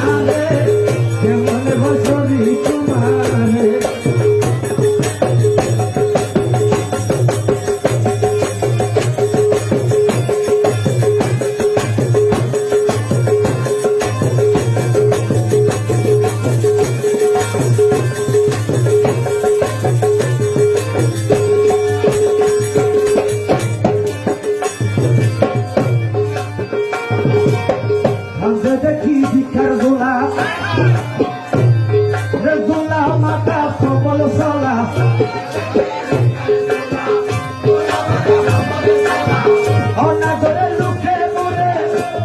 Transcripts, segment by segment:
কেমন বছরি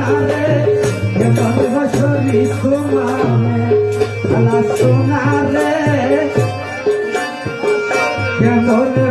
সোনারে। কেমন বছরি